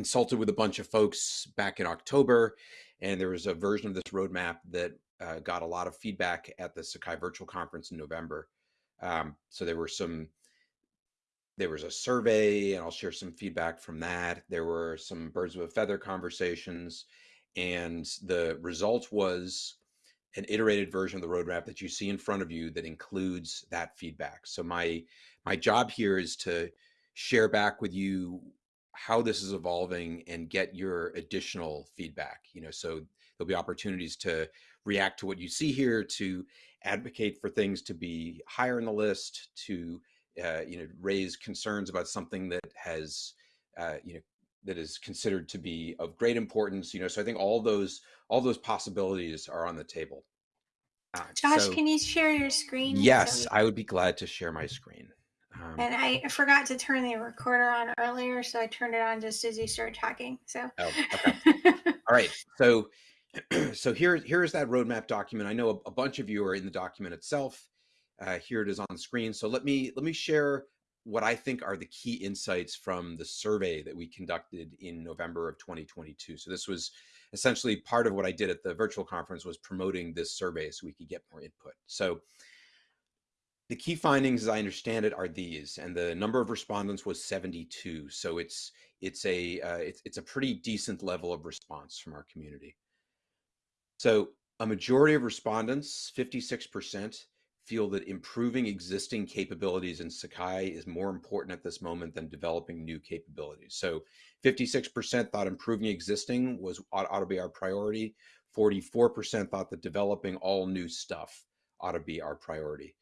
consulted with a bunch of folks back in October, and there was a version of this roadmap that uh, got a lot of feedback at the Sakai Virtual Conference in November. Um, so there were some, there was a survey, and I'll share some feedback from that. There were some birds of a feather conversations, and the result was an iterated version of the roadmap that you see in front of you that includes that feedback. So my my job here is to share back with you how this is evolving and get your additional feedback. You know, so there'll be opportunities to react to what you see here, to advocate for things to be higher in the list, to uh, you know raise concerns about something that has uh, you know that is considered to be of great importance. You know, so I think all those all those possibilities are on the table. Uh, Josh, so, can you share your screen? Yes, so I would be glad to share my screen. Um, and I forgot to turn the recorder on earlier, so I turned it on just as you started talking. So. Oh, okay. all right. So, so here, here is that roadmap document. I know a, a, bunch of you are in the document itself. Uh, here it is on the screen. So let me let me share what I think are the key insights from the survey that we conducted in November of 2022. So this was essentially part of what I did at the virtual conference was promoting this survey so we could get more input. So the key findings, as I understand it, are these, and the number of respondents was 72. So it's it's a uh, it's it's a pretty decent level of response from our community. So a majority of respondents, 56%, feel that improving existing capabilities in Sakai is more important at this moment than developing new capabilities. So 56% thought improving existing was ought, ought to be our priority. 44% thought that developing all new stuff ought to be our priority.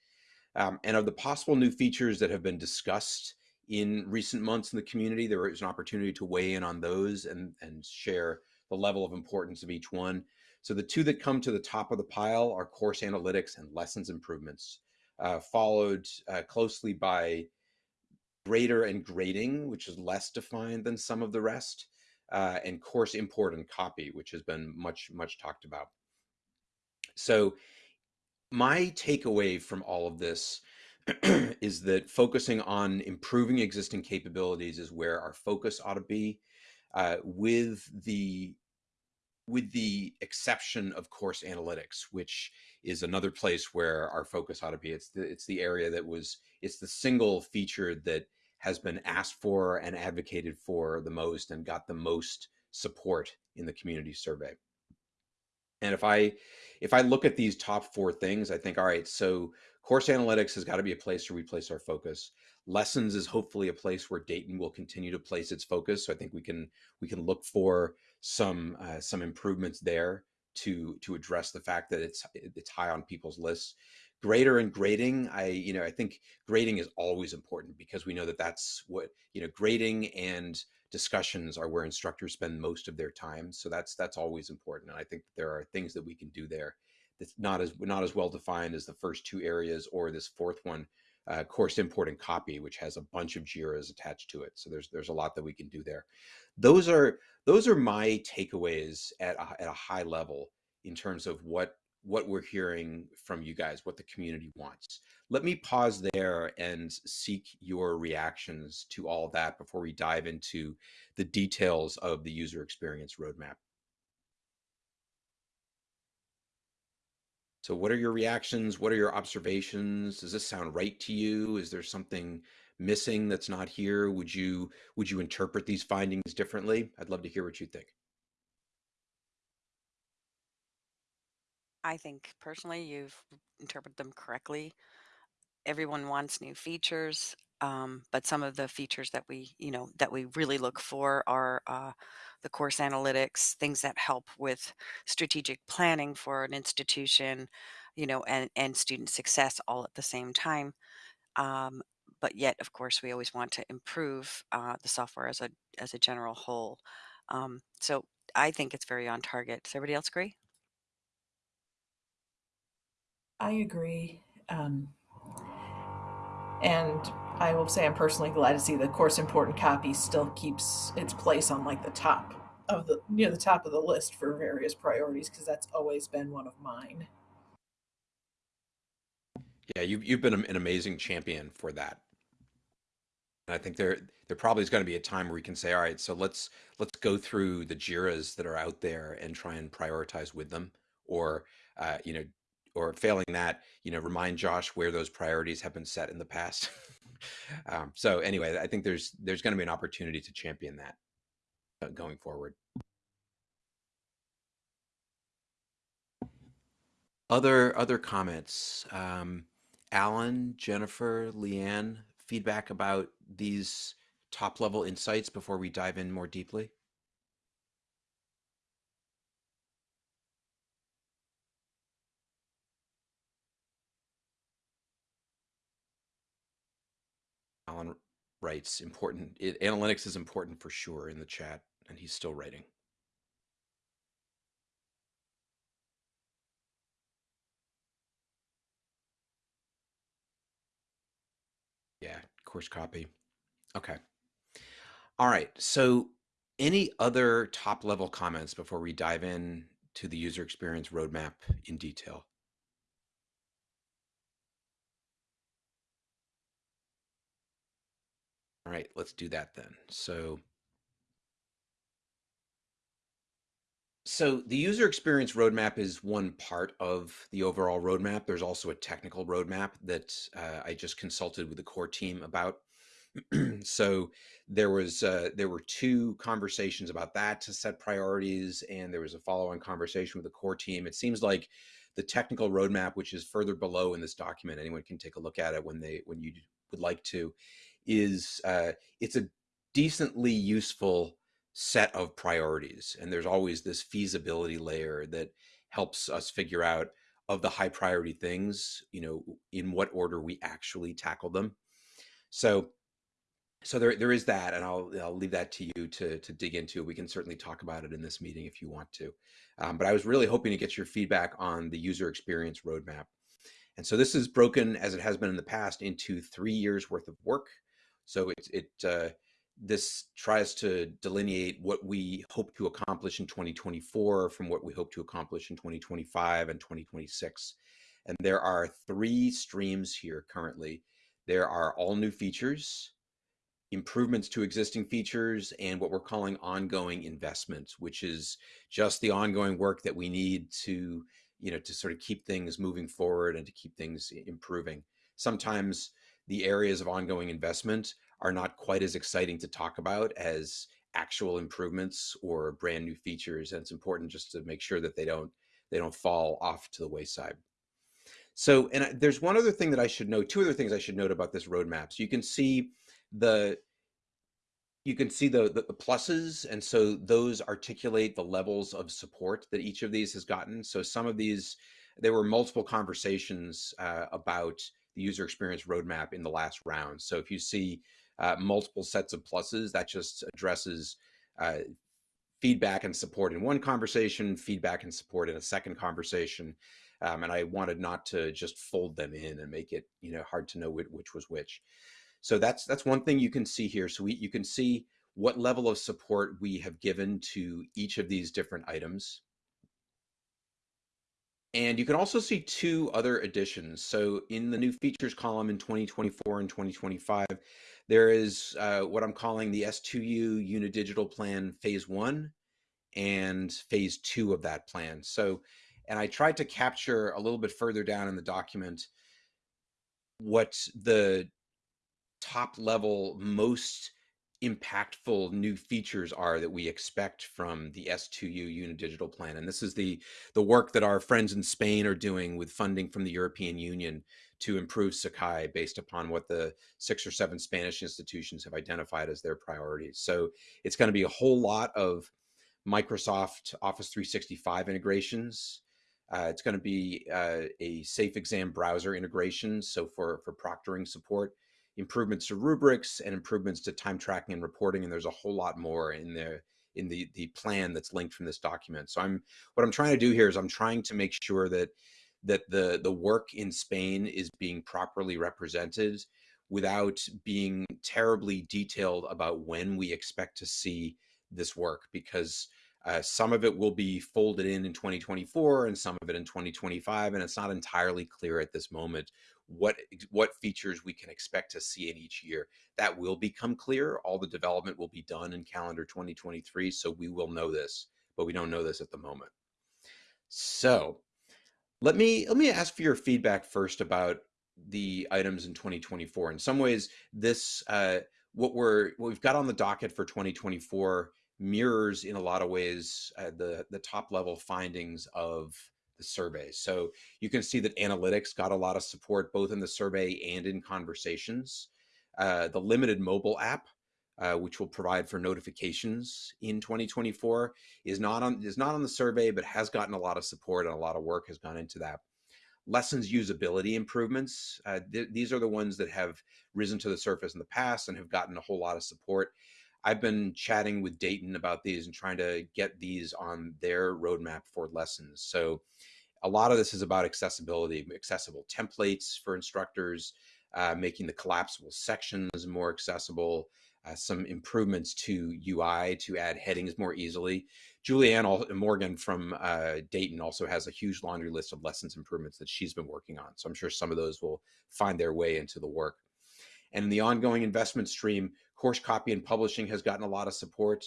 Um, and of the possible new features that have been discussed in recent months in the community, there is an opportunity to weigh in on those and, and share the level of importance of each one. So the two that come to the top of the pile are course analytics and lessons improvements, uh, followed uh, closely by grader and grading, which is less defined than some of the rest, uh, and course import and copy, which has been much, much talked about. So my takeaway from all of this is that focusing on improving existing capabilities is where our focus ought to be uh, with the with the exception of course analytics, which is another place where our focus ought to be. It's the, it's the area that was, it's the single feature that has been asked for and advocated for the most and got the most support in the community survey. And if I, if I look at these top four things, I think, all right, so course analytics has got to be a place where we place our focus. Lessons is hopefully a place where Dayton will continue to place its focus. So I think we can, we can look for some uh, some improvements there to to address the fact that it's it's high on people's lists grader and grading i you know i think grading is always important because we know that that's what you know grading and discussions are where instructors spend most of their time so that's that's always important and i think there are things that we can do there that's not as not as well defined as the first two areas or this fourth one uh, course import and copy, which has a bunch of JIRAs attached to it. So there's there's a lot that we can do there. Those are those are my takeaways at a, at a high level in terms of what what we're hearing from you guys, what the community wants. Let me pause there and seek your reactions to all that before we dive into the details of the user experience roadmap. So what are your reactions? What are your observations? Does this sound right to you? Is there something missing that's not here? Would you would you interpret these findings differently? I'd love to hear what you think. I think personally you've interpreted them correctly. Everyone wants new features, um, but some of the features that we, you know, that we really look for are uh, the course analytics, things that help with strategic planning for an institution, you know, and, and student success all at the same time. Um, but yet, of course, we always want to improve uh, the software as a as a general whole. Um, so I think it's very on target. Does everybody else agree? I agree. Um, and I will say I'm personally glad to see the course important copy still keeps its place on like the top of the near the top of the list for various priorities because that's always been one of mine. Yeah, you, you've been an amazing champion for that. And I think there there probably is going to be a time where we can say, all right, so let's let's go through the Jiras that are out there and try and prioritize with them, or uh, you know, or failing that, you know, remind Josh where those priorities have been set in the past. um, so anyway, I think there's there's going to be an opportunity to champion that uh, going forward. Other other comments, um, Alan, Jennifer, Leanne, feedback about these top level insights before we dive in more deeply? Alan writes, important, it, analytics is important for sure in the chat, and he's still writing. Yeah, course copy. Okay. All right. So any other top level comments before we dive in to the user experience roadmap in detail? All right, let's do that then. So So the user experience roadmap is one part of the overall roadmap. There's also a technical roadmap that uh, I just consulted with the core team about. so there was uh, there were two conversations about that to set priorities, and there was a follow-on conversation with the core team. It seems like the technical roadmap, which is further below in this document, anyone can take a look at it when they when you would like to, is uh, it's a decently useful set of priorities. And there's always this feasibility layer that helps us figure out of the high priority things, you know, in what order we actually tackle them. So so there there is that and I'll I'll leave that to you to to dig into. We can certainly talk about it in this meeting if you want to. Um, but I was really hoping to get your feedback on the user experience roadmap. And so this is broken as it has been in the past into three years worth of work. So it, it uh, this tries to delineate what we hope to accomplish in 2024 from what we hope to accomplish in 2025 and 2026. And there are three streams here currently. There are all new features, improvements to existing features, and what we're calling ongoing investments, which is just the ongoing work that we need to, you know, to sort of keep things moving forward and to keep things improving. Sometimes the areas of ongoing investment are not quite as exciting to talk about as actual improvements or brand new features and it's important just to make sure that they don't they don't fall off to the wayside. So and I, there's one other thing that i should note two other things i should note about this roadmap. So you can see the you can see the, the, the pluses and so those articulate the levels of support that each of these has gotten. So some of these there were multiple conversations uh, about the user experience roadmap in the last round so if you see uh, multiple sets of pluses. That just addresses uh, feedback and support in one conversation, feedback and support in a second conversation. Um, and I wanted not to just fold them in and make it, you know, hard to know which, which was which. So that's that's one thing you can see here. So we, you can see what level of support we have given to each of these different items. And you can also see two other additions. So in the new features column in 2024 and 2025, there is uh, what I'm calling the S2U Unidigital Plan Phase 1 and Phase 2 of that plan. So, and I tried to capture a little bit further down in the document what the top level most impactful new features are that we expect from the S2U Unidigital plan. And this is the, the work that our friends in Spain are doing with funding from the European Union to improve Sakai based upon what the six or seven Spanish institutions have identified as their priorities. So it's going to be a whole lot of Microsoft Office 365 integrations. Uh, it's going to be uh, a safe exam browser integration. So for, for proctoring support, improvements to rubrics and improvements to time tracking and reporting. And there's a whole lot more in the in the the plan that's linked from this document. So I'm what I'm trying to do here is I'm trying to make sure that that the the work in Spain is being properly represented without being terribly detailed about when we expect to see this work because uh, some of it will be folded in in 2024 and some of it in 2025 and it's not entirely clear at this moment what what features we can expect to see in each year. That will become clear. All the development will be done in calendar 2023, so we will know this, but we don't know this at the moment. So let me let me ask for your feedback first about the items in 2024. In some ways, this uh, what we're what we've got on the docket for 2024 mirrors in a lot of ways uh, the the top level findings of the survey. So you can see that analytics got a lot of support both in the survey and in conversations. Uh, the limited mobile app, uh, which will provide for notifications in 2024, is not on is not on the survey, but has gotten a lot of support and a lot of work has gone into that. Lessons usability improvements. Uh, th these are the ones that have risen to the surface in the past and have gotten a whole lot of support. I've been chatting with Dayton about these and trying to get these on their roadmap for lessons. So a lot of this is about accessibility, accessible templates for instructors, uh, making the collapsible sections more accessible, uh, some improvements to UI to add headings more easily. Julianne Morgan from uh, Dayton also has a huge laundry list of lessons improvements that she's been working on. So I'm sure some of those will find their way into the work. And in the ongoing investment stream, course copy and publishing has gotten a lot of support.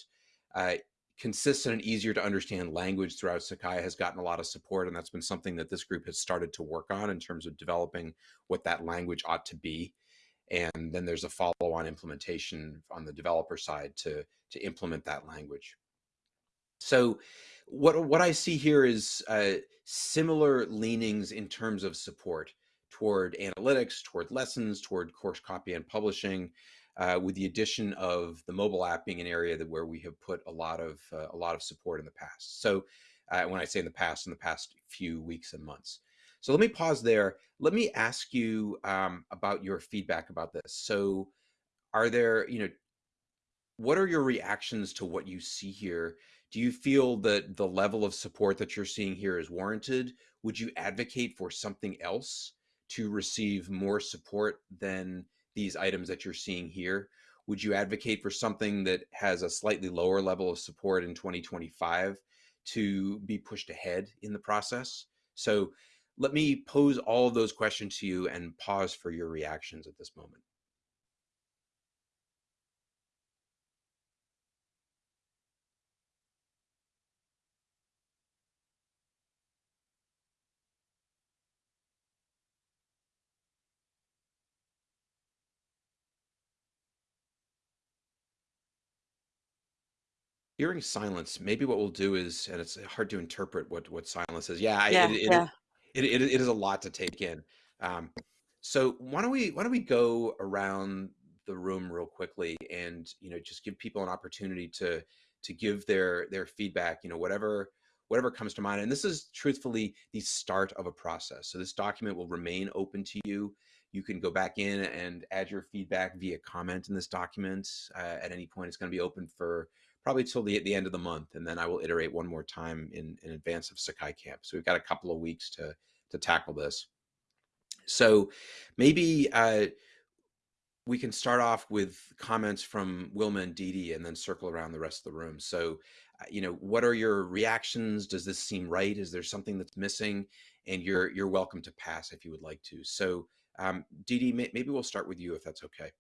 Uh, consistent and easier to understand language throughout Sakai has gotten a lot of support. And that's been something that this group has started to work on in terms of developing what that language ought to be. And then there's a follow on implementation on the developer side to, to implement that language. So what, what I see here is uh, similar leanings in terms of support toward analytics, toward lessons, toward course copy and publishing, uh, with the addition of the mobile app being an area that where we have put a lot of uh, a lot of support in the past. So uh, when I say in the past, in the past few weeks and months. So let me pause there. Let me ask you um, about your feedback about this. So are there, you know, what are your reactions to what you see here? Do you feel that the level of support that you're seeing here is warranted? Would you advocate for something else to receive more support than these items that you're seeing here? Would you advocate for something that has a slightly lower level of support in 2025 to be pushed ahead in the process? So let me pose all of those questions to you and pause for your reactions at this moment. Hearing silence, maybe what we'll do is, and it's hard to interpret what what silence is. Yeah, Yeah, it it yeah. it, it, it is a lot to take in. Um, so why don't we why don't we go around the room real quickly and you know just give people an opportunity to to give their their feedback. You know whatever whatever comes to mind. And this is truthfully the start of a process. So this document will remain open to you. You can go back in and add your feedback via comment in this document uh, at any point. It's going to be open for probably till the, the end of the month. And then I will iterate one more time in, in advance of Sakai Camp. So we've got a couple of weeks to, to tackle this. So maybe uh, we can start off with comments from Wilma and Didi and then circle around the rest of the room. So, uh, you know, what are your reactions? Does this seem right? Is there something that's missing? And you're, you're welcome to pass if you would like to. So um, Didi, may, maybe we'll start with you if that's okay.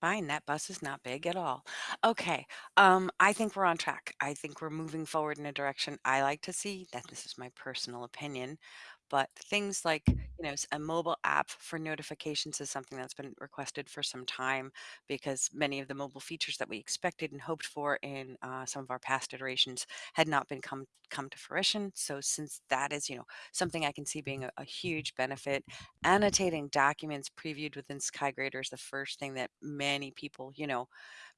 Fine, that bus is not big at all. Okay, um, I think we're on track. I think we're moving forward in a direction I like to see. That this is my personal opinion, but things like, you know, a mobile app for notifications is something that's been requested for some time because many of the mobile features that we expected and hoped for in uh, some of our past iterations had not been come come to fruition. So since that is, you know, something I can see being a, a huge benefit, annotating documents previewed within SakaiGrader is the first thing that many people, you know,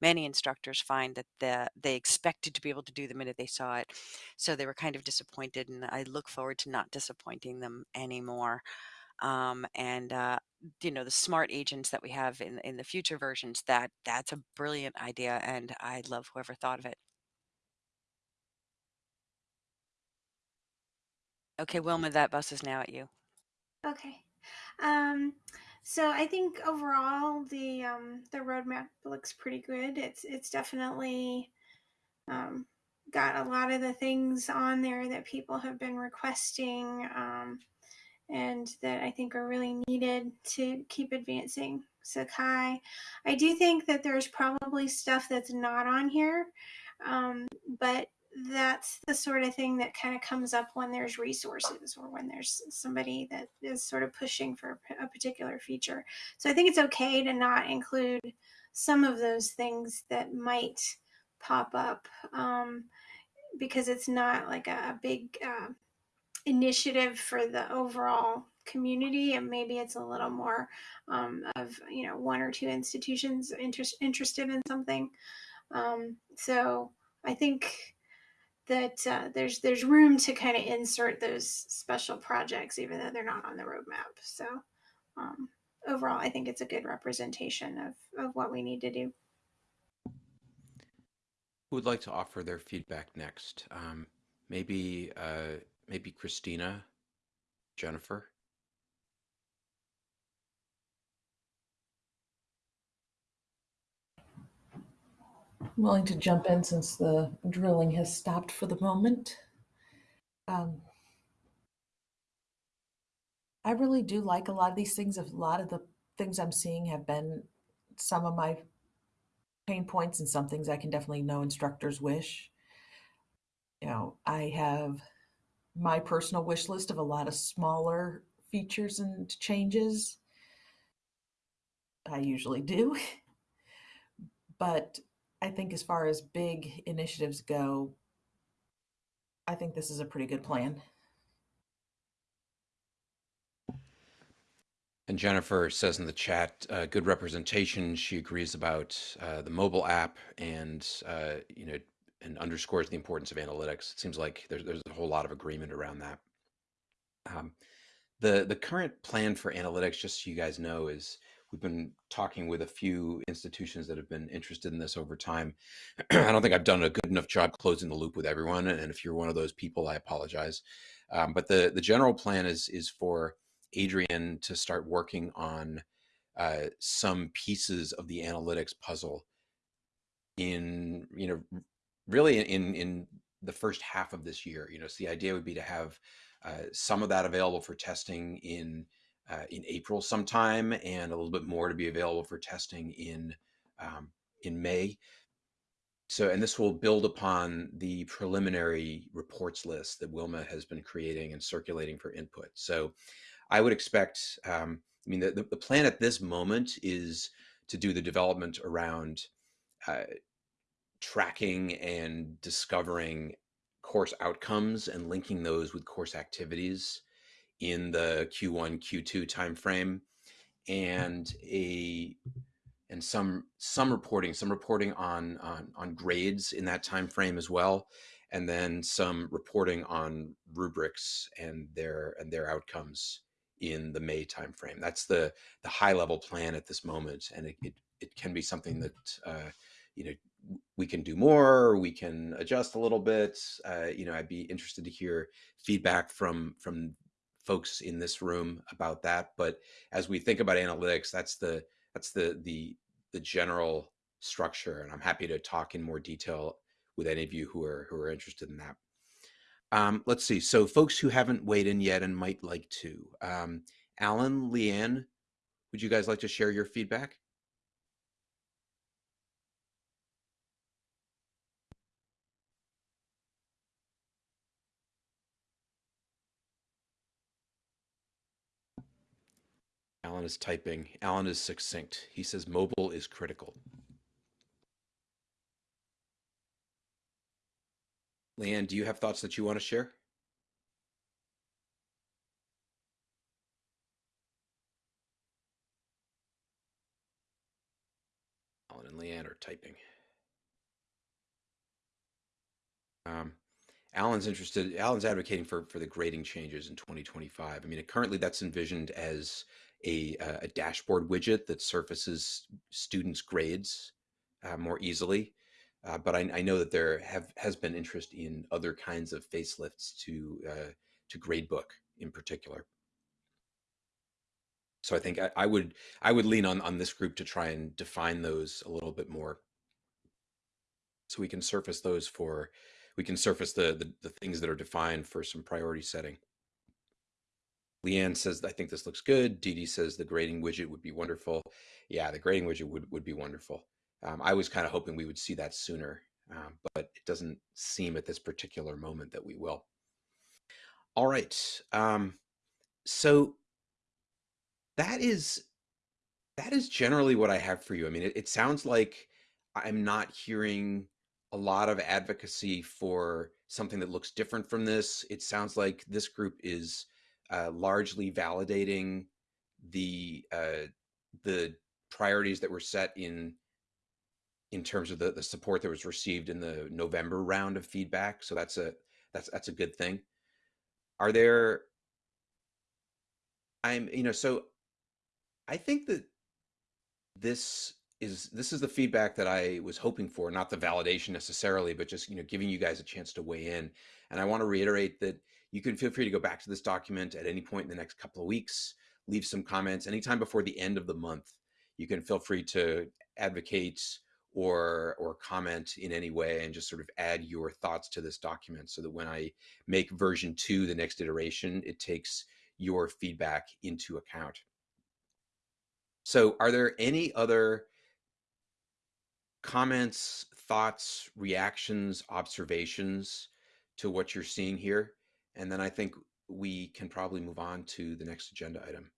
many instructors find that the, they expected to be able to do the minute they saw it. So they were kind of disappointed, and I look forward to not disappointing them anymore. Um, and uh, you know the smart agents that we have in in the future versions that that's a brilliant idea and i love whoever thought of it okay wilma that bus is now at you Okay. Um, so I think overall the um, the roadmap looks pretty good. It's it's definitely um, got a lot of the things on there that people have been requesting. Um, and that I think are really needed to keep advancing Sakai. I do think that there's probably stuff that's not on here, um, but that's the sort of thing that kind of comes up when there's resources or when there's somebody that is sort of pushing for a particular feature. So I think it's okay to not include some of those things that might pop up um, because it's not like a, big uh, initiative for the overall community and maybe it's a little more um, of you know one or two institutions interest, interested in something um, so i think that uh, there's there's room to kind of insert those special projects even though they're not on the roadmap. So um, overall i think it's a good representation of, of what we need to do. Who would like to offer their feedback next? Um, maybe uh, maybe christina jennifer I'm willing to jump in since the drilling has stopped for the moment. Um, I really do like a lot of these things. A lot of the things I'm seeing have been some of my pain points and some things I can definitely know instructors wish. You know, I have my personal wish list of a lot of smaller features and changes. I usually do. but I think as far as big initiatives go, I think this is a pretty good plan. And Jennifer says in the chat, uh, good representation. She agrees about uh, the mobile app and, uh, you know, and underscores the importance of analytics. It seems like there's, there's a whole lot of agreement around that. Um, the, the current plan for analytics, just so you guys know, is we've been talking with a few institutions that have been interested in this over time. I don't think I've done a good enough job closing the loop with everyone, and if you're one of those people, I apologize. Um, but the the general plan is is for Adrian to start working on uh, some pieces of the analytics puzzle in you know really in in the first half of this year. You know, so the idea would be to have uh, some of that available for testing in uh, in April sometime, and a little bit more to be available for testing in um, in May. So, and this will build upon the preliminary reports list that Wilma has been creating and circulating for input. So, I would expect. Um, I mean, the, the plan at this moment is to do the development around uh, tracking and discovering course outcomes and linking those with course activities in the Q1, Q2 timeframe, and a and some some reporting, some reporting on on, on grades in that time frame as well, and then some reporting on rubrics and their and their outcomes in the May timeframe. That's the the high level plan at this moment, and it it, it can be something that uh, you know we can do more we can adjust a little bit. Uh, you know i'd be interested to hear feedback from from folks in this room about that. But as we think about analytics, that's the that's the the the general structure, and I'm happy to talk in more detail with any of you who are who are interested in that. Um, let's see. So folks who haven't weighed in yet and might like to, um, Alan, Leanne, would you guys like to share your feedback? Alan is typing. Alan is succinct. He says mobile is critical. Leanne, do you have thoughts that you want to share? Alan and Leanne are typing. Um, Alan's interested. Alan's advocating for for the grading changes in 2025. I mean, currently that's envisioned as a, uh, a dashboard widget that surfaces students' grades uh, more easily. Uh, but I, I, know that there have has been interest in other kinds of facelifts to uh, to gradebook in particular. So I think I, I, would I would lean on on this group to try and define those a little bit more, so we can surface those for we can surface the the, the things that are defined for some priority setting. Leanne says, I think this looks good. Dee Dee says the grading widget would be wonderful. Yeah, the grading widget would, would be wonderful. Um, I was kind of hoping we would see that sooner, um, but it doesn't seem at this particular moment that we will. All right. Um, so that is that is generally what I have for you. I mean, it, it sounds like I'm not hearing a lot of advocacy for something that looks different from this. It sounds like this group is uh, largely validating the uh, the priorities that were set in in terms of the, the support that was received in the November round of feedback. So that's a that's that's a good thing. Are there I'm you know so I think that this is this is the feedback that I was hoping for, not the validation necessarily, but just you know giving you guys a chance to weigh in. And I want to reiterate that you can feel free to go back to this document at any point in the next couple of weeks, leave some comments anytime before the end of the month. You can feel free to advocate or or comment in any way and just sort of add your thoughts to this document so that when I make version 2 the next iteration, it takes your feedback into account. So are there any other comments, thoughts, reactions, observations to what you're seeing here? And then I think we can probably move on to the next agenda item.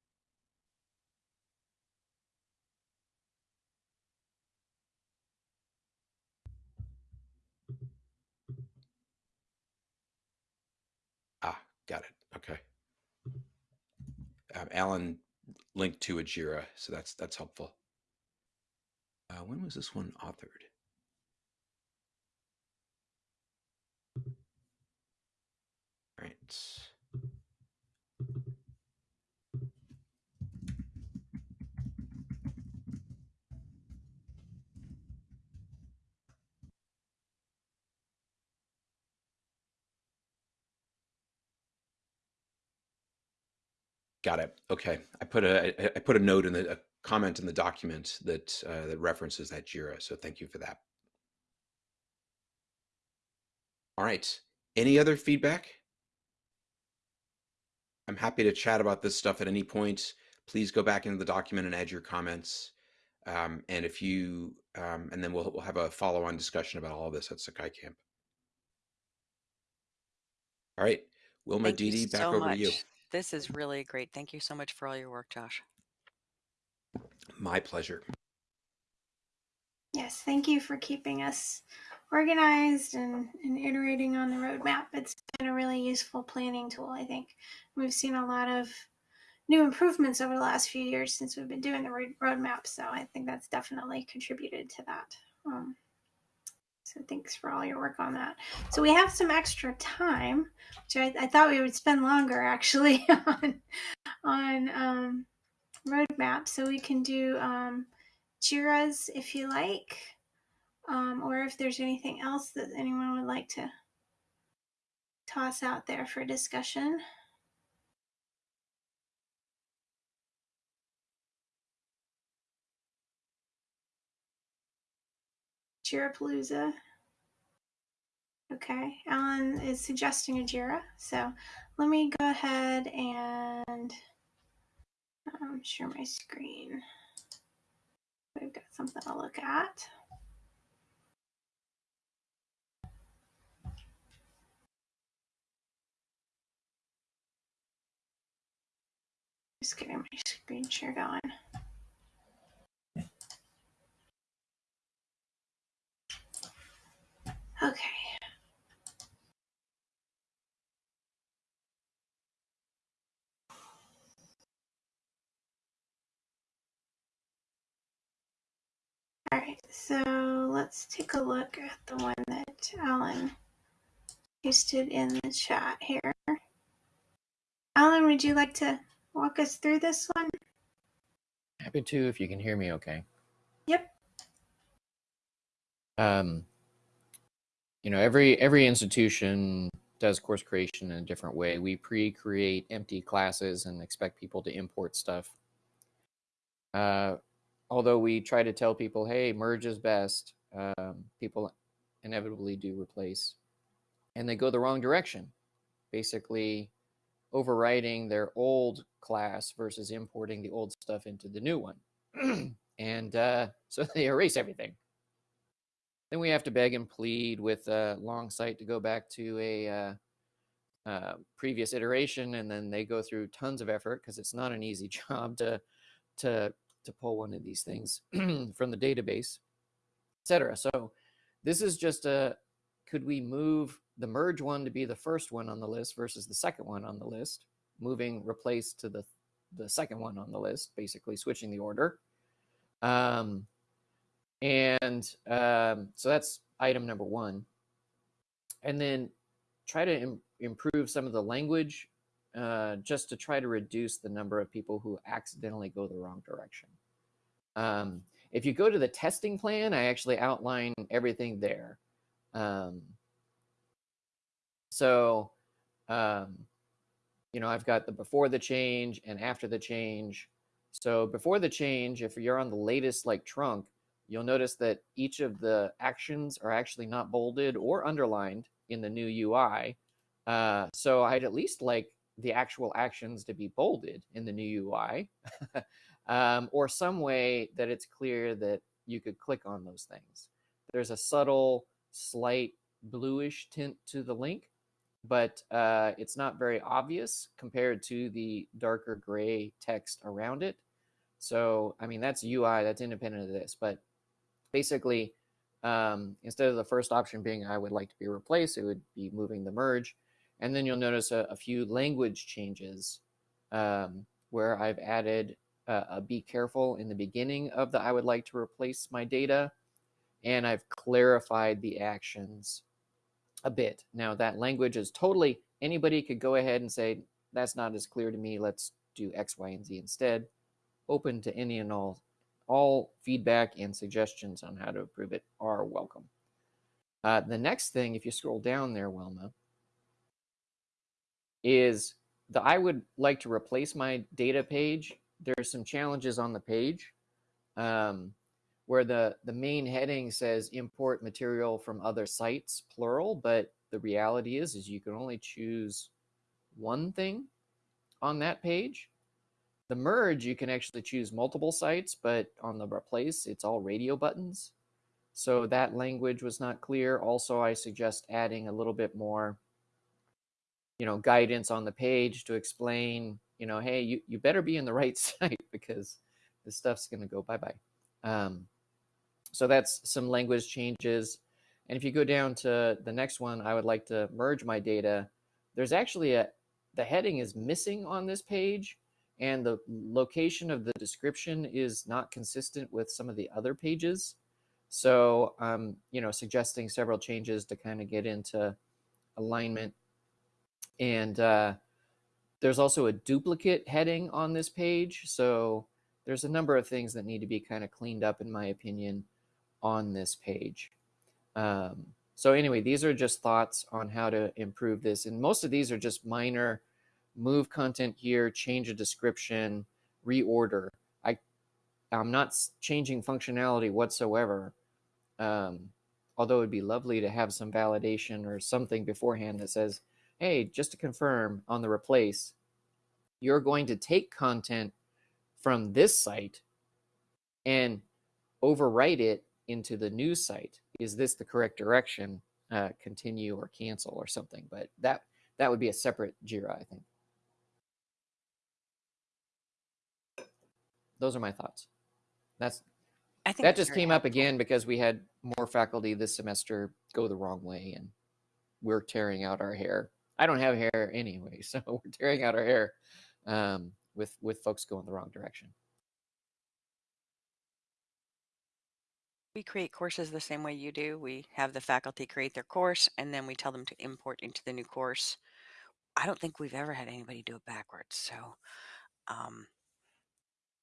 Ah, got it. Okay. Um, Alan linked to a Jira, so that's that's helpful. Uh, when was this one authored? All right. Got it. Okay. I put a I put a note in the a comment in the document that uh, that references that Jira. So thank you for that. All right. Any other feedback? I'm happy to chat about this stuff at any point. Please go back into the document and add your comments. Um, and if you, um, and then we'll, we'll have a follow-on discussion about all of this at Sakai Camp. All right, Wilma Thank you Didi, back so over much. to you. This is really great. Thank you so much for all your work, Josh. My pleasure. Yes, thank you for keeping us organized and, and iterating on the roadmap. It's been a really useful planning tool, I think. We've seen a lot of new improvements over the last few years since we've been doing the road- roadmap, so I think that's definitely contributed to that. Um, so thanks for all your work on that. So we have some extra time, which I, I thought we would spend longer actually on on um, roadmap. So we can do um, Jira's if you like, um, or if there's anything else that anyone would like to toss out there for discussion. Jirapalooza. Okay, Alan is suggesting a Jira. So let me go ahead and um, share my screen. We've got something to look at. Just getting my screen share going. Okay. All right, so let's take a look at the one that Alan posted in the chat here. Alan, would you like to walk us through this one? Happy to if you can hear me okay. Yep. Um, you know, every every institution does course creation in a different way. We pre-create empty classes and expect people to import stuff. Uh, although we try to tell people, hey, merge is best, um, people inevitably do replace, and they go the wrong direction. Basically, overriding their old class versus importing the old stuff into the new one. and uh, so they erase everything. Then we have to beg and plead with uh, Longsight to go back to a uh, uh, previous iteration, and then they go through tons of effort because it's not an easy job to to to pull one of these things from the database, etc. So this is just a could we move the merge one to be the first one on the list versus the second one on the list, moving replace to the the second one on the list, basically switching the order. Um, and um, so that's item number one. And then try to Im- improve some of the language uh, just to try to reduce the number of people who accidentally go the wrong direction. Um, if you go to the testing plan, I actually outline everything there. Um, so, um, you know, I've got the before the change and after the change. So before the change, if you're on the latest like trunk, you'll notice that each of the actions are actually not bolded or underlined in the new UI. Uh, so I'd at least like the actual actions to be bolded in the new UI um, or some way that it's clear that you could click on those things. There's a subtle, slight bluish tint to the link, but uh, it's not very obvious compared to the darker gray text around it. So, I mean, that's UI, that's independent of this, but basically, um, instead of the first option being I would like to be replaced, it would be moving the merge. And then you'll notice a, a few language changes um, where I've added uh, a be careful in the beginning of the I would like to replace my data. And I've clarified the actions a bit. Now, that language is totally, anybody could go ahead and say, that's not as clear to me. Let's do X, Y, and Z instead. Open to any and all all feedback and suggestions on how to improve it are welcome. Uh, the next thing, if you scroll down there, Wilma, is the I would like to replace my data page. There's some challenges on the page um, where the, the main heading says import material from other sites, plural, but the reality is, is you can only choose one thing on that page. The merge, you can actually choose multiple sites, but on the replace, it's all radio buttons. So that language was not clear. Also, I suggest adding a little bit more, you know, guidance on the page to explain, you know, hey, you, you better be in the right site because this stuff's going to go bye-bye. Um, so that's some language changes. And if you go down to the next one, I would like to merge my data. There's actually a, the heading is missing on this page and the location of the description is not consistent with some of the other pages. So, um, you know, suggesting several changes to kind of get into alignment. And uh, there's also a duplicate heading on this page. So there's a number of things that need to be kind of cleaned up, in my opinion, on this page. Um, so anyway, these are just thoughts on how to improve this. And most of these are just minor move content here, change a description, reorder. I, I'm not changing functionality whatsoever. Um, although it'd be lovely to have some validation or something beforehand that says, hey, just to confirm on the replace, you're going to take content from this site and overwrite it into the new site. Is this the correct direction? Uh, continue or cancel or something. But that that would be a separate JIRA, I think. those are my thoughts. That's I think that just came up again because we had more faculty this semester go the wrong way and we're tearing out our hair. I don't have hair anyway, so we're tearing out our hair um, with with folks going the wrong direction. We create courses the same way you do. We have the faculty create their course and then we tell them to import into the new course. I don't think we've ever had anybody do it backwards. So, um,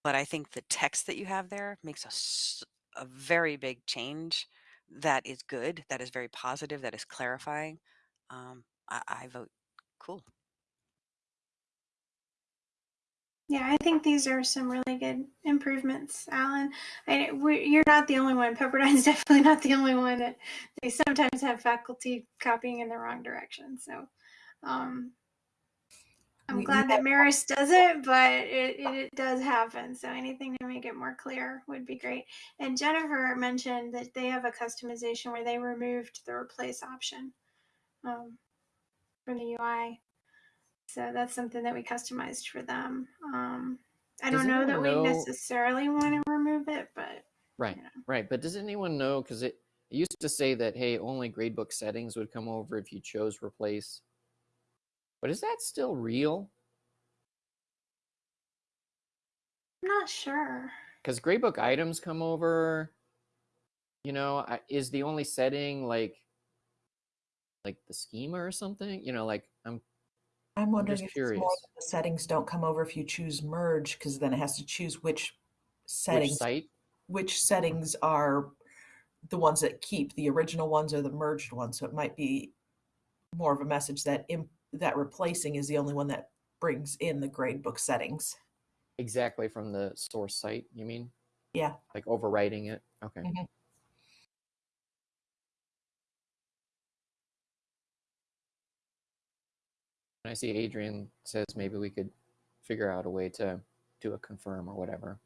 but I think the text that you have there makes a very big change that is good, that is very positive, that is clarifying. Um, I, I vote cool. Yeah, I think these are some really good improvements, Alan. I, we, you're not the only one. Pepperdine's definitely not the only one that they sometimes have faculty copying in the wrong direction. So, um, I'm We- we glad that have- Maris does it, but it, it, it does happen. So anything to make it more clear would be great. And Jennifer mentioned that they have a customization where they removed the replace option um, from the UI. So that's something that we customized for them. Um, I Does don't know that anyone we necessarily want to remove it, but Right, right. But does anyone know? Because it, it used to say that hey, only gradebook settings would come over if you chose replace. But is that still real? I'm not sure. Because gradebook items come over. You know, is the only setting like like the schema or something? You know, like I'm I'm wondering just if it's more curious. that the settings don't come over if you choose merge, because then it has to choose which which settings site? which settings are the ones that keep the original ones or the merged ones. So it might be more of a message that imp, that replacing is the only one that brings in the gradebook settings. Exactly from the source site. You mean Yeah. like overwriting it? Okay. Mhm. And I see Adrian says maybe we could figure out a way to do a confirm or whatever.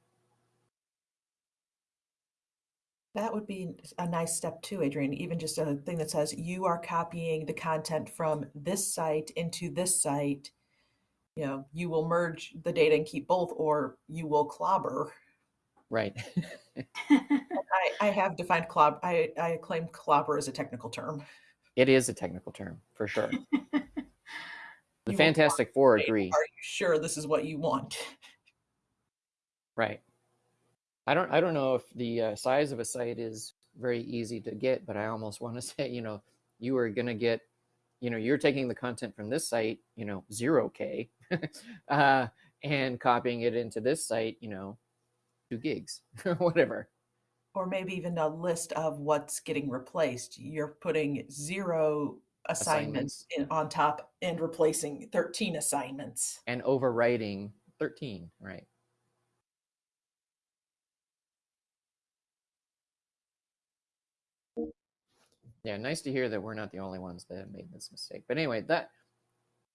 That would be a nice step too, Adrian. Even just a thing that says you are copying the content from this site into this site. You know, you will merge the data and keep both, or you will clobber. Right. I, I have defined clob. I, I claim clobber as a technical term. it is a technical term for sure. The You Fantastic Four agree. Are you sure this is what you want? Right. I don't. I don't know if the uh, size of a site is very easy to get, but I almost want to say, you know, you are going to get, you know, you're taking the content from this site, you know, zero k, uh, and copying it into this site, you know, two gigs, whatever. Or maybe even a list of what's getting replaced. You're putting zero assignments, Assignments. in, on top and replacing 13 assignments. and overwriting 13 right yeah nice to hear that we're not the only ones that have made this mistake but anyway that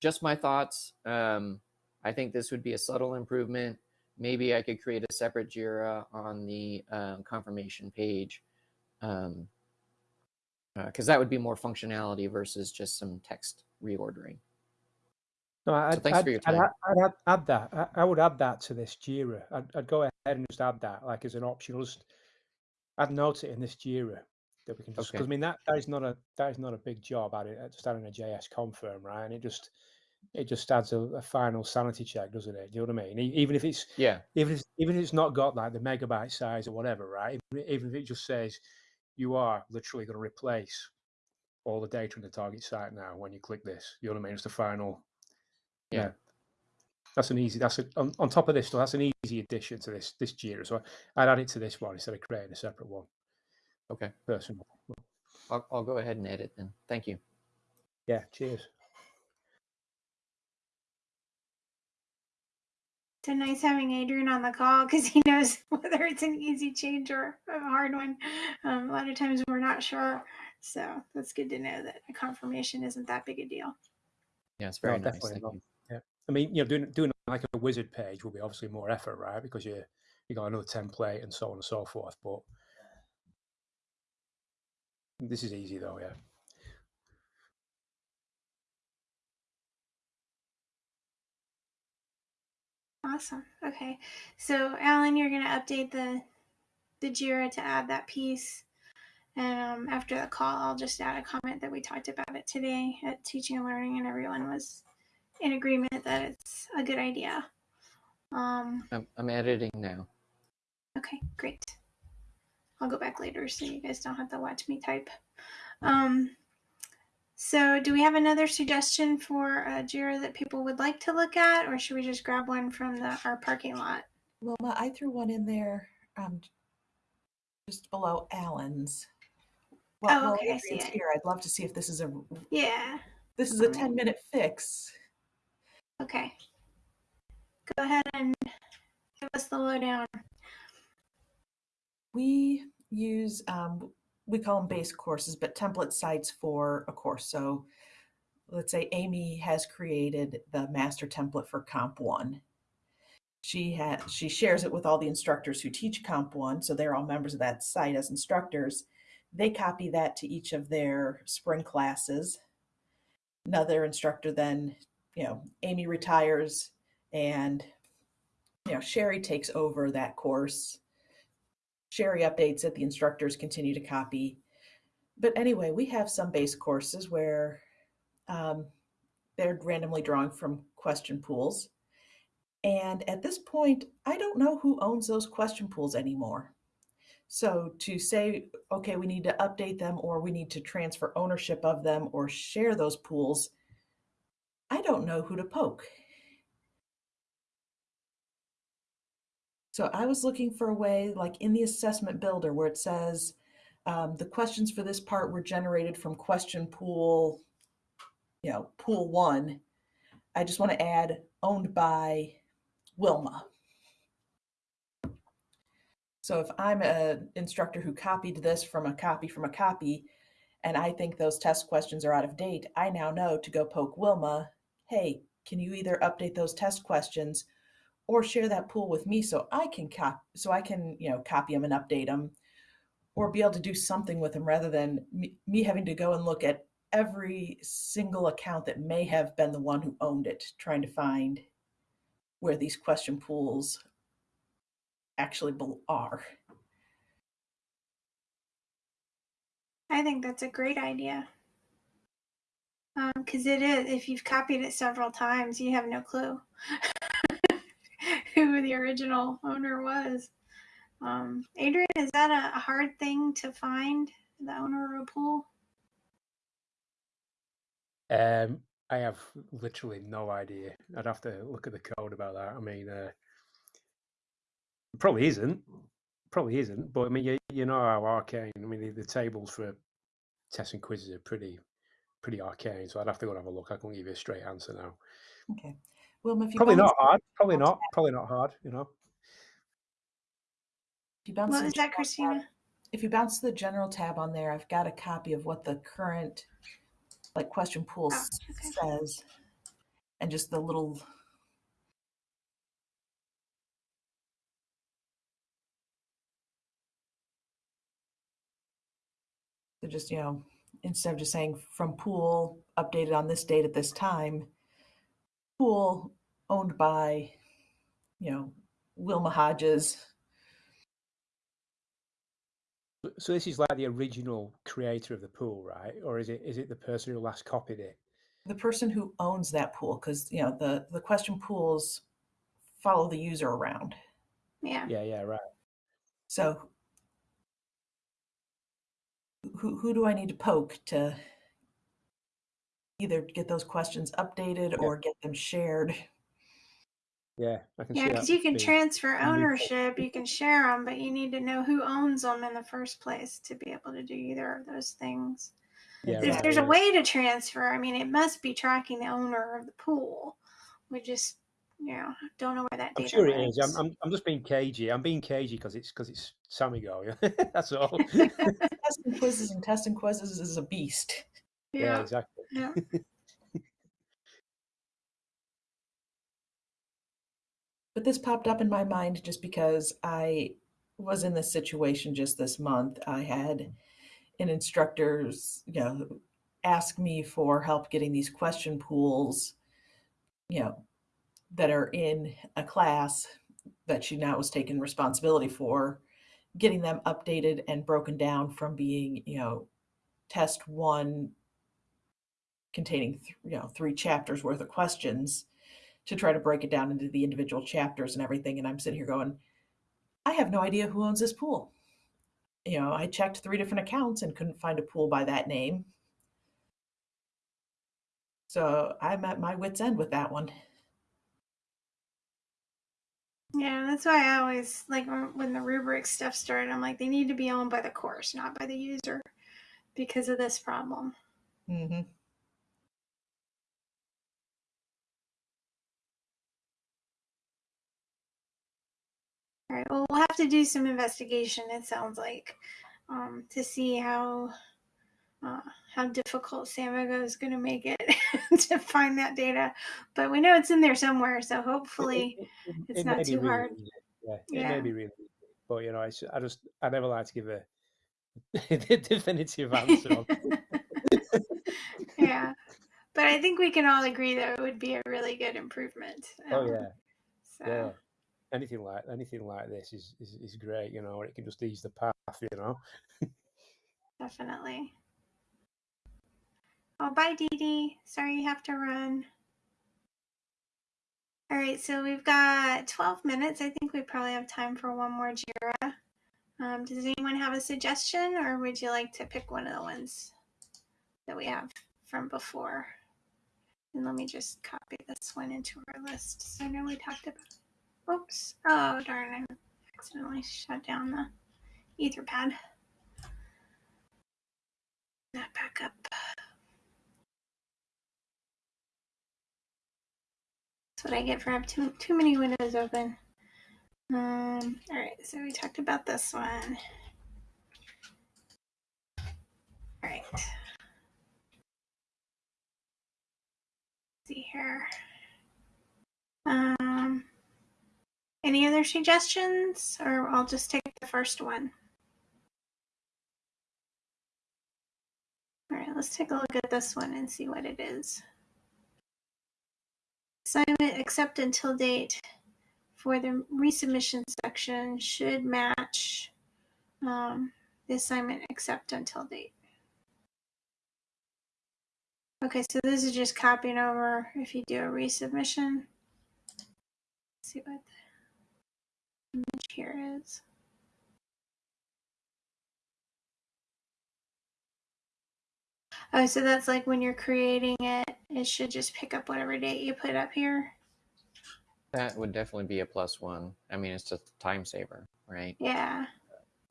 just my thoughts um, i think this would be a subtle improvement maybe i could create a separate jira on the um, confirmation page um, because that would be more functionality versus just some text reordering No, I'd, thanks I'd, for your I'd, time. add- I'd add, that. I, I would add that to this Jira. I'd, I'd go ahead and just add that, like as an option. I'll Just I'd note it in this Jira that we can just. Because Okay. I mean that that is not a that is not a big job. Adding uh, just adding a JS confirm, right? And it just it just adds a, a final sanity check, doesn't it? Do you know what I mean? Even if it's yeah even if it's, even if it's not got like the megabyte size or whatever, right? Even, even if it just says you are literally going to replace all the data in the target site now when you click this. You know what I mean? It's the final. Yeah. That's an easy. That's a, on, on top of this. though, That's an easy addition to this this Jira. So I'd add it to this one instead of creating a separate one. okay Personal. I'll, I'll go ahead and edit then thank you Yeah. Cheers. So nice having Adrian on the call because he knows whether it's an easy change or a hard one. Um, a lot of times we're not sure. So that's good to know that a confirmation isn't that big a deal. yeah it's No, very nice definitely thank not. you I mean, you know, doing doing like a wizard page will be obviously more effort, right? Because you you got another template and so on and so forth. But this is easy though, yeah. Awesome. Okay. So Alan, you're gonna update the the Jira to add that piece. And um, after the call, I'll just add a comment that we talked about it today at Teaching and Learning, and everyone was in agreement that it's a good idea. Um, I'm, I'm editing now okay, great. I'll go back later so you guys don't have to watch me type. Um, so, do we have another suggestion for a Jira that people would like to look at, or should we just grab one from the our parking lot? Wilma, I threw one in there um, just below Alan's. Well, Oh, okay, I see Adrian's it. here, I'd love to see if this is a Yeah. this is a 10 minute fix. Okay. Go ahead and give us the lowdown. We use um, we call them base courses, but template sites for a course. So let's say Amy has created the master template for Comp One. She has she shares it with all the instructors who teach Comp One, so they're all members of that site as instructors. They copy that to each of their spring classes. Another instructor then, you know, Amy retires and you know, Sherry takes over that course. Sherry updates it, the instructors continue to copy. But anyway, we have some base courses where um, they're randomly drawing from question pools. And at this point, I don't know who owns those question pools anymore. So to say, okay, we need to update them or we need to transfer ownership of them or share those pools, I don't know who to poke. So I was looking for a way, like in the assessment builder, where it says um, the questions for this part were generated from question pool, you know, pool one. I just want to add owned by Wilma. So if I'm an instructor who copied this from a copy from a copy, and I think those test questions are out of date, I now know to go poke Wilma, hey, can you either update those test questions or share that pool with me so I can cop so I can, you know, copy them and update them or be able to do something with them rather than me, me having to go and look at every single account that may have been the one who owned it, trying to find where these question pools actually are. I think that's a great idea. Because um, it is, if you've copied it several times, you have no clue. who the original owner was. Um, Adrian, is that a hard thing to find, the owner of a pool? Um, I have literally no idea. I'd have to look at the code about that. I mean, uh, probably isn't. Probably isn't. But I mean, you, you know how arcane. I mean, the, the tables for tests and quizzes are pretty, pretty arcane. So I'd have to go and have a look. I can't give you a straight answer now. Okay. Well, if you probably not hard. Probably not. Probably not hard. You know. If you bounce what was that, Christina? Tab, if you bounce the general tab on there, I've got a copy of what the current like question pool oh, okay. says, and just the little. So just you know, instead of just saying from pool updated on this date at this time, pool owned by, you know, Wilma Hodges. So this is like the original creator of the pool, right? Or is it is it the person who last copied it? The person who owns that pool, because you know the the question pools follow the user around. Yeah. Yeah. Yeah. Right. So who who do I need to poke to either get those questions updated yeah. or get them shared. Yeah, I can yeah, because you can transfer ownership, you can share them, but you need to know who owns them in the first place to be able to do either of those things. Yeah, there's, right, there's a way to transfer. I mean, it must be tracking the owner of the pool. We just, you know, don't know where that. I'm sure it is. I'm, I'm, I'm just being cagey. I'm being cagey because it's because it's Sammy Samigo. That's all. testing quizzes and testing quizzes is a beast. Yeah, yeah exactly. Yeah. but this popped up in my mind just because I was in this situation just this month. I had an instructor's, you know, ask me for help getting these question pools, you know, that are in a class that she now was taking responsibility for, getting them updated and broken down from being, you know, test one containing th- you know three chapters worth of questions to try to break it down into the individual chapters and everything and i'm sitting here going i have no idea who owns this pool. You know i checked three different accounts and couldn't find a pool by that name. So i'm at my wits end with that one. Yeah that's why i always like when the rubric stuff started i'm like they need to be owned by the course not by the user because of this problem. Mm-hmm. All right. Well, we'll have to do some investigation. It sounds like um, to see how uh, how difficult Samigo is going to make it to find that data, but we know it's in there somewhere. So hopefully, It- it- it- it's it not too really hard. easy. Yeah, it Yeah. may be really easy. But you know, it's, I just I never like to give a definitive answer. yeah, but I think we can all agree that it would be a really good improvement. Oh um, yeah, So yeah. Anything like anything like this is, is, is great. You know, it can just ease the path. You know. definitely. Oh, bye, Dee Dee. Sorry you have to run. All right, so we've got 12 minutes. I think we probably have time for one more JIRA. Um, does anyone have a suggestion, or would you like to pick one of the ones that we have from before? And let me just copy this one into our list. So I know we talked about. Oops. Oh, darn. I accidentally shut down the Etherpad. That back up. That's what I get for having too, too many windows open. Um, all right, so we talked about this one. All right. see here. Um, any other suggestions, or I'll just take the first one. All right, let's take a look at this one and see what it is. Assignment accept until date for the resubmission section should match um, the assignment accept until date. Okay, so this is just copying over if you do a resubmission. Let's see what the image here is. Oh, so that's like when you're creating it, it should just pick up whatever date you put up here. That would definitely be a plus one. I mean, it's just a time saver, right? Yeah.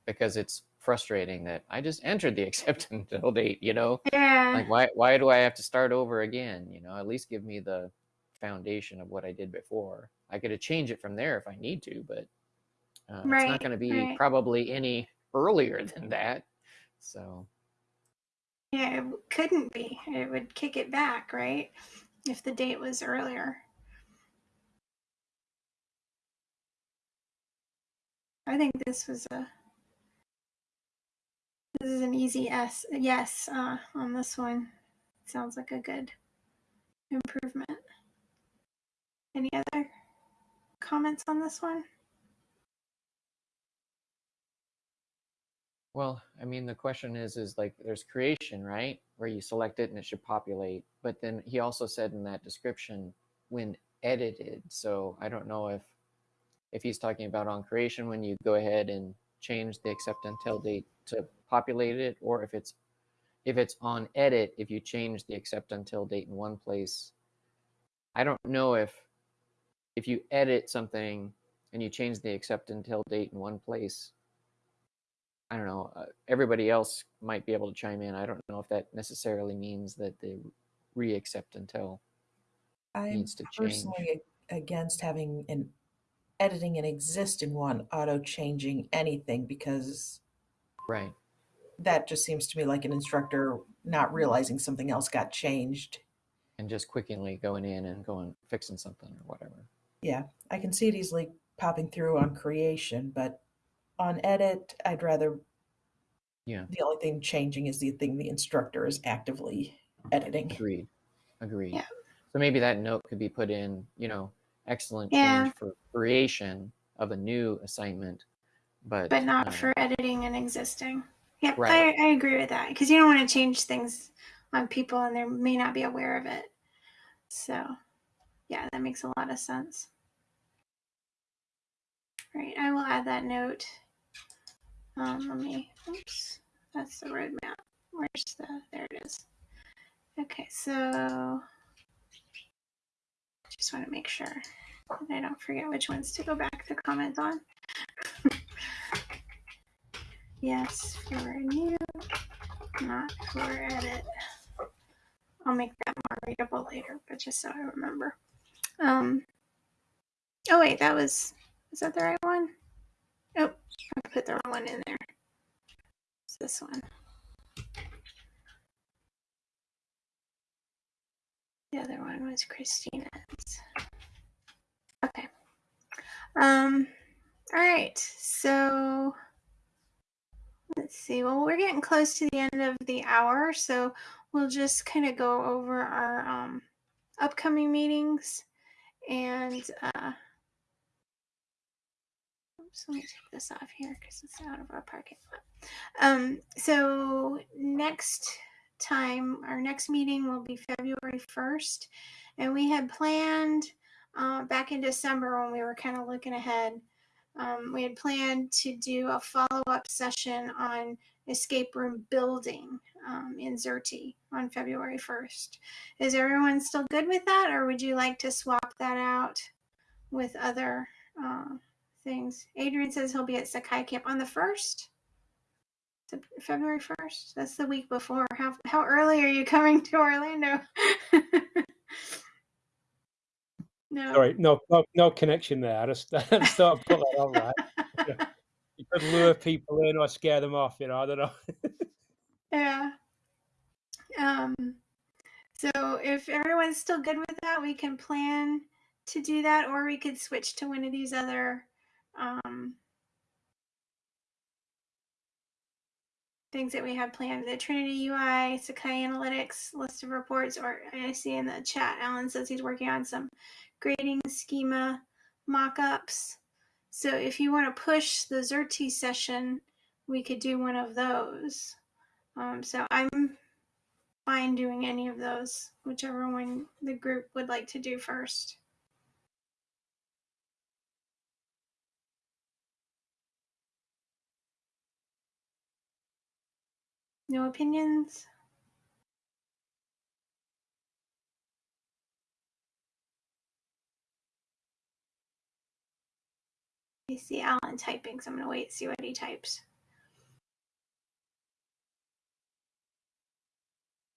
Because it's frustrating that I just entered the acceptance date, you know? Yeah. Like, why, why do I have to start over again? You know, at least give me the foundation of what I did before. I could have changed it from there if I need to, but uh, it's not going to be right. probably any earlier than that. So, Yeah, it couldn't be. It would kick it back, right? If the date was earlier. I think this was a this is an easy S yes uh, on this one. Sounds like a good improvement. Any other comments on this one? Well, I mean, the question is, is like there's creation, right? Where you select it and it should populate. But then he also said in that description when edited. So I don't know if if he's talking about on creation when you go ahead and change the accept until date to populate it, or if it's if it's on edit, if you change the accept until date in one place. I don't know if if you edit something and you change the accept until date in one place I don't know. Uh, everybody else might be able to chime in. I don't know if that necessarily means that the re-accept until I'm needs to change. personally a- against having an editing an existing one auto changing anything because Right. that just seems to me like an instructor not realizing something else got changed. And just quickly going in and going fixing something or whatever. Yeah, I can see it easily popping through on creation, but on edit, I'd rather Yeah. the only thing changing is the thing the instructor is actively editing. Agreed. Agreed. Yeah. So maybe that note could be put in, you know, excellent Yeah. change for creation of a new assignment, but But not uh, for editing an existing. Yep, Right. I, I agree with that because you don't want to change things on people and they may not be aware of it. So, yeah, that makes a lot of sense. Right, I will add that note. Um, let me, oops, that's the roadmap. Where's the, there it is. Okay, so just want to make sure that I don't forget which ones to go back to comment on. yes, for new, not for edit. I'll make that more readable later, but just so I remember. Um, oh wait, that was, is that the right one? Oh, I put the wrong one in there. It's this one. The other one was Christina's. Okay. Um, all right. So let's see. Well, we're getting close to the end of the hour, so we'll just kind of go over our um, upcoming meetings and uh, oops, let me take this off here because it's out of our parking lot. Um, so next time, our next meeting will be February 1st. And we had planned uh, back in December when we were kind of looking ahead, um, we had planned to do a follow up session on escape room building um, in Xerte on February 1st. Is everyone still good with that, or would you like to swap that out with other uh, things? Adrian says he'll be at Sakai Camp on the 1st. February 1st. That's the week before. How how early are you coming to Orlando? no. Sorry, no, no, no connection there. I just, I just thought I'd put that on right. You could lure people in or scare them off, you know. I don't know. Yeah. Um so if everyone's still good with that, we can plan to do that or we could switch to one of these other um things that we have planned the Trinity UI, Sakai Analytics, list of reports, or I see in the chat, Alan says he's working on some grading schema mock-ups. So if you want to push the Xerte session, we could do one of those. Um, so I'm fine doing any of those, whichever one the group would like to do first. No opinions? I see Alan typing, so I'm gonna wait see what he types.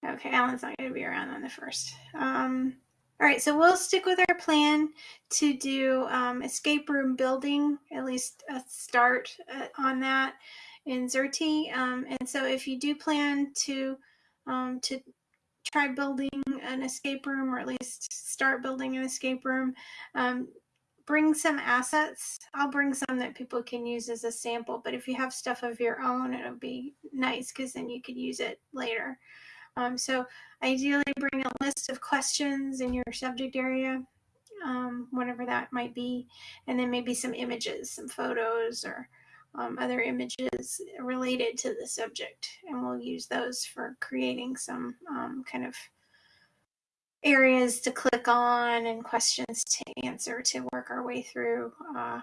Okay, Alan's not gonna be around on the first. Um, all right, so we'll stick with our plan to do um, escape room building, at least a start uh, on that in Xerte. Um, and so if you do plan to um, to try building an escape room or at least start building an escape room, um, bring some assets. I'll bring some that people can use as a sample, but if you have stuff of your own, it'll be nice because then you could use it later. Um, so ideally bring a list of questions in your subject area, um, whatever that might be, and then maybe some images, some photos or um, other images related to the subject. And we'll use those for creating some um, kind of areas to click on and questions to answer to work our way through uh,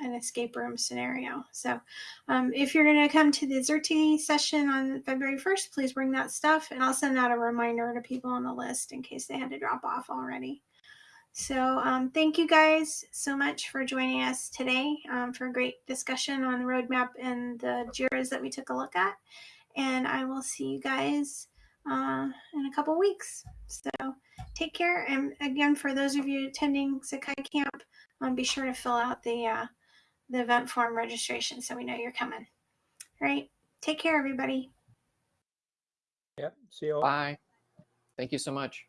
an escape room scenario. So um, if you're going to come to the Xerte session on February 1st, please bring that stuff and I'll send out a reminder to people on the list in case they had to drop off already. So um, thank you guys so much for joining us today um, for a great discussion on the roadmap and the JIRAs that we took a look at. And I will see you guys uh, in a couple weeks. So take care. And again, for those of you attending Sakai Camp, um, be sure to fill out the uh, the event form registration so we know you're coming. All right. Take care, everybody. Yep. See you all. Bye. Thank you so much.